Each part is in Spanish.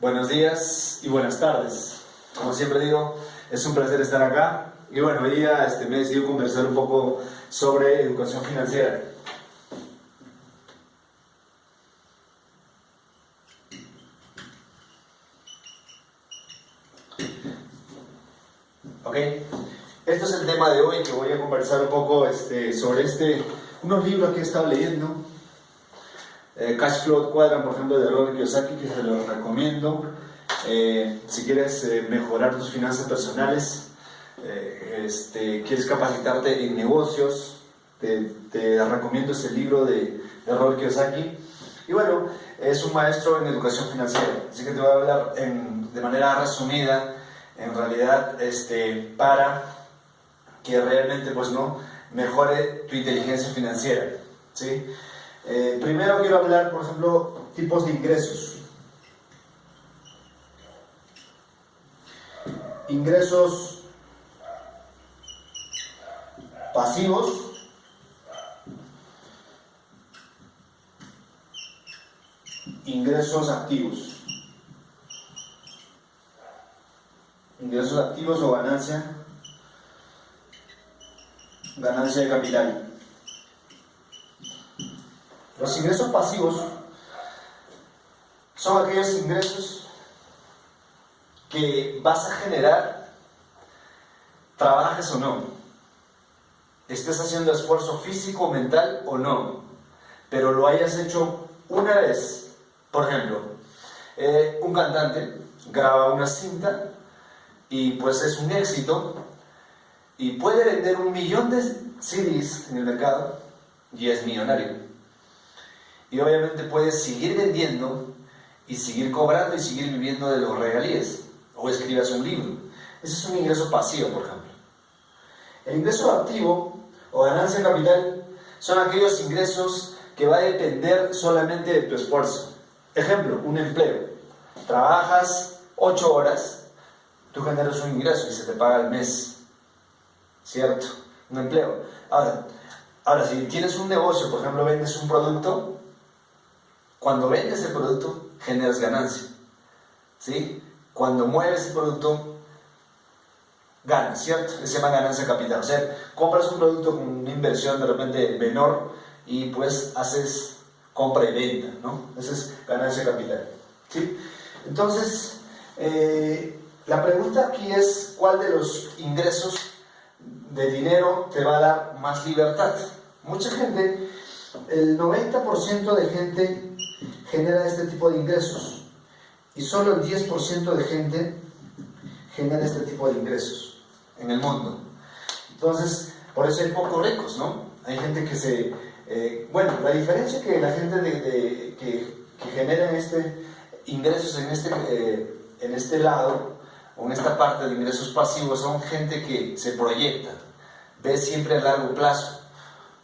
buenos días y buenas tardes. Como siempre digo, es un placer estar acá. Y bueno, hoy día este, me he decidido conversar un poco sobre educación financiera. Ok, este es el tema de hoy que voy a conversar un poco este, sobre este, unos libros que he estado leyendo. Eh, Cash Flow Quadrant, por ejemplo, de Robert Kiyosaki, que se los recomiendo. Eh, si quieres eh, mejorar tus finanzas personales, este, quieres capacitarte en negocios, te, recomiendo ese libro de, de Robert Kiyosaki. Y bueno, es un maestro en educación financiera, así que te voy a hablar de manera resumida en realidad este, para que realmente pues no mejore tu inteligencia financiera. ¿sí? Eh, primero quiero hablar, por ejemplo, tipos de ingresos. Ingresos pasivos. Ingresos activos. ingresos activos o ganancia, ganancia de capital. Los ingresos pasivos son aquellos ingresos que vas a generar, trabajes o no, estés haciendo esfuerzo físico, mental o no, pero lo hayas hecho una vez. Por ejemplo, eh, un cantante graba una cinta y pues es un éxito y puede vender un millón de CDs en el mercado y es millonario. Y obviamente puede seguir vendiendo y seguir cobrando y seguir viviendo de los regalías o escribas un libro. Ese es un ingreso pasivo, por ejemplo. El ingreso activo o ganancia capital son aquellos ingresos que va a depender solamente de tu esfuerzo. Ejemplo, un empleo. Trabajas 8 horas tú generas un ingreso y se te paga al mes, ¿cierto? Un empleo. Ahora, si tienes un negocio, por ejemplo, vendes un producto, cuando vendes el producto, generas ganancia, ¿sí? Cuando mueves el producto, ganas, ¿cierto? Se llama ganancia capital. O sea, compras un producto con una inversión de repente menor y pues haces compra y venta, ¿no? Esa es ganancia capital, ¿sí? Entonces, eh, la pregunta aquí es, ¿cuál de los ingresos de dinero te va a dar más libertad? Mucha gente, el 90% de gente genera este tipo de ingresos y solo el 10% de gente genera este tipo de ingresos en el mundo. Entonces, por eso hay pocos ricos, ¿no? Hay gente que se... Eh, bueno, la diferencia que la gente de, que, que genera este, ingresos en este, eh, en este lado con esta parte de ingresos pasivos son gente que se proyecta, ve siempre a largo plazo.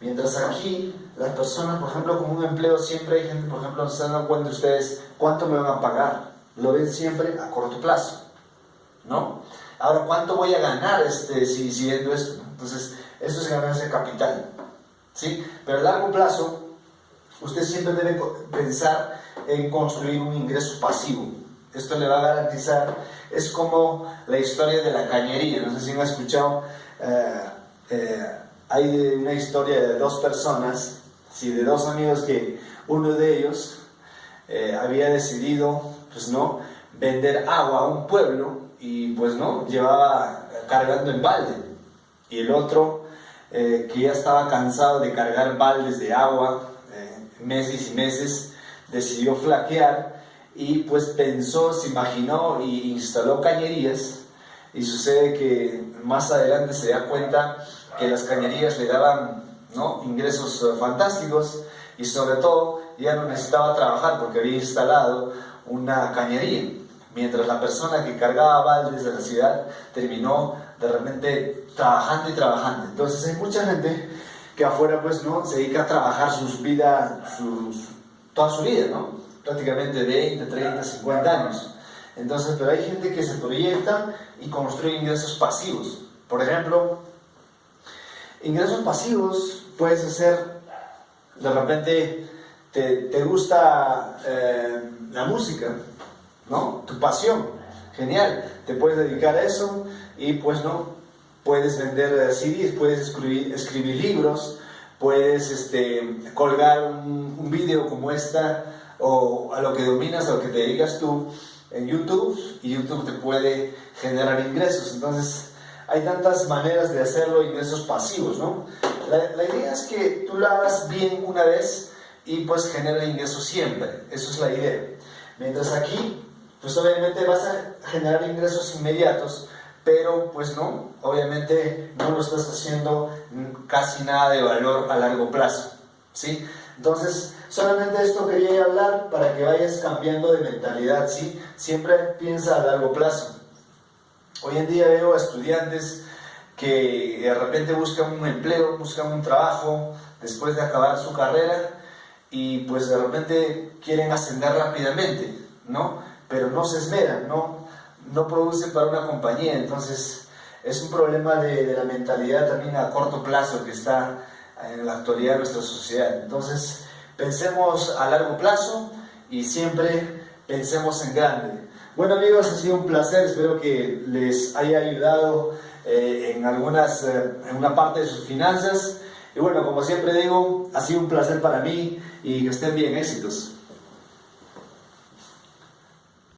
Mientras aquí, las personas, por ejemplo, con un empleo, siempre hay gente, por ejemplo, no se dan cuenta ustedes cuánto me van a pagar. Lo ven siempre a corto plazo, ¿no? Ahora, ¿cuánto voy a ganar este, si, si esto? Entonces, eso es ganancia capital, ¿sí? Pero a largo plazo, usted siempre debe pensar en construir un ingreso pasivo. Esto le va a garantizar es como la historia de la cañería. No sé si han escuchado, eh, eh, hay una historia de dos personas, sí, de dos amigos que uno de ellos eh, había decidido, pues no, vender agua a un pueblo y pues no, llevaba cargando en balde. Y el otro, que ya estaba cansado de cargar baldes de agua meses y meses, decidió flaquear y pues pensó, se imaginó y instaló cañerías. Y sucede que más adelante se da cuenta que las cañerías le daban ingresos eh, fantásticos y sobre todo ya no necesitaba trabajar porque había instalado una cañería, mientras la persona que cargaba baldes de la ciudad terminó de repente trabajando y trabajando. Entonces hay mucha gente que afuera pues no se dedica a trabajar sus vidas, toda su vida, ¿no? prácticamente 20, 30, 50 años. Entonces, pero hay gente que se proyecta y construye ingresos pasivos. Por ejemplo, ingresos pasivos puedes hacer, de repente te, te gusta, eh, la música, ¿no? Tu pasión, genial, te puedes dedicar a eso y pues no, puedes vender CDs, puedes escribir, escribir libros, puedes este, colgar un, un vídeo como esta o a lo que dominas, a lo que te dedicas tú en YouTube y YouTube te puede generar ingresos. Entonces, hay tantas maneras de hacerlo, ingresos pasivos, ¿no? La, la idea es que tú lo hagas bien una vez y pues genera ingresos siempre. Eso es la idea. Mientras aquí, pues obviamente vas a generar ingresos inmediatos, pero pues no, obviamente no lo estás haciendo casi nada de valor a largo plazo, ¿sí? Entonces, solamente esto quería hablar para que vayas cambiando de mentalidad, ¿sí? Siempre piensa a largo plazo. Hoy en día veo a estudiantes que de repente buscan un empleo, buscan un trabajo después de acabar su carrera y pues de repente quieren ascender rápidamente, ¿no? Pero no se esmeran, ¿no? No producen para una compañía, entonces es un problema de, la mentalidad también a corto plazo que está en la actualidad de nuestra sociedad. Entonces, pensemos a largo plazo y siempre pensemos en grande. Bueno amigos, ha sido un placer, espero que les haya ayudado eh, en, algunas, eh, en una parte de sus finanzas. Y bueno, como siempre digo, ha sido un placer para mí y que estén bien, éxitos.